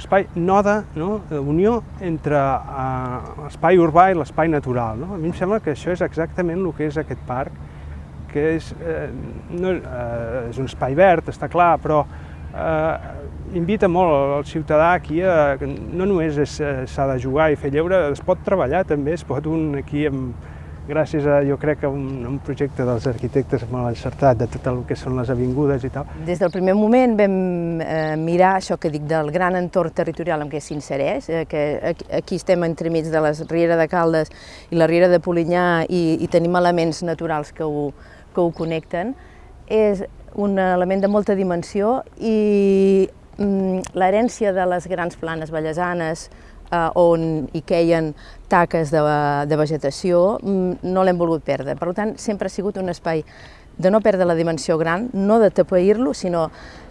espai node, no? unió entre uh, l'espai urbà i l'espai natural. No? A mi em sembla que això és exactament el que és aquest parc, que és, eh, no, eh, és un espai verd, està clar, però eh, invita molt el ciutadà aquí a, no només s'ha de jugar i fer lleure, es pot treballar també, es pot un aquí amb, gràcies a, jo crec, a un, un projecte dels arquitectes molt encertat de tot el que són les avingudes i tal. Des del primer moment vam eh, mirar això que dic del gran entorn territorial en què s'insereix, eh, que aquí, estem entremig de la Riera de Caldes i la Riera de Polinyà i, i tenim elements naturals que ho, que ho connecten. És un element de molta dimensió i mm, l'herència de les grans planes vallesanes, eh, on hi queien taques de, de vegetació, mm, no l'hem volgut perdre. Per tant, sempre ha sigut un espai de no perdre la dimensió gran, no de tapeir-lo, sinó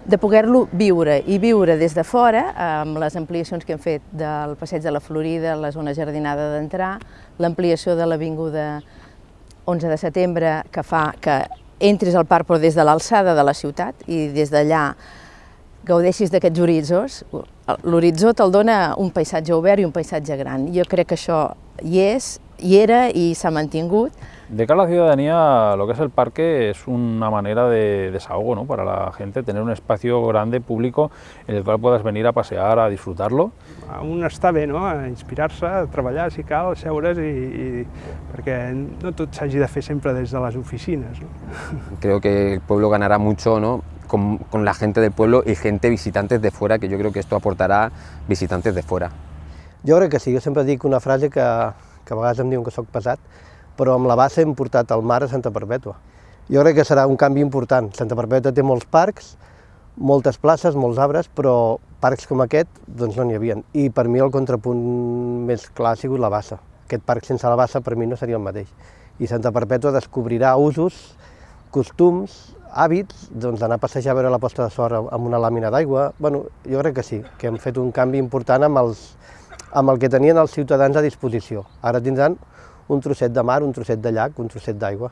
de poder-lo viure, i viure des de fora, amb les ampliacions que hem fet del Passeig de la Florida, la zona jardinada d'entrar, l'ampliació de l'Avinguda 11 de setembre, que fa que entris al parc però des de l'alçada de la ciutat i des d'allà gaudeixis d'aquests horitzons, l'horitzó te'l dona un paisatge obert i un paisatge gran. Jo crec que això hi és, hi era i s'ha mantingut. De cara a la ciudadanía, lo que es el parque es una manera de desahogo ¿no? para la gente, tener un espacio grande, público, en el cual puedas venir a pasear, a disfrutarlo. Un està bé, no? a inspirar-se, a treballar si cal, a seure's, i, i, perquè no tot s'hagi de fer sempre des de les oficines. No? Creo que el pueblo ganará mucho ¿no? Con, con, la gente del pueblo y gente visitantes de fuera, que yo creo que esto aportará visitantes de fuera. Jo crec que sí, jo sempre dic una frase que, que a vegades em diuen que sóc pesat, però amb la base hem portat el mar a Santa Perpètua. Jo crec que serà un canvi important. Santa Perpètua té molts parcs, moltes places, molts arbres, però parcs com aquest doncs no n'hi havia. I per mi el contrapunt més clar ha sigut la bassa. Aquest parc sense la bassa per mi no seria el mateix. I Santa Perpètua descobrirà usos, costums, hàbits, doncs d'anar a passejar a veure la posta de sol amb una làmina d'aigua. Bueno, jo crec que sí, que hem fet un canvi important amb, els, amb el que tenien els ciutadans a disposició. Ara tindran un trosset de mar, un trosset de llac, un trosset d'aigua.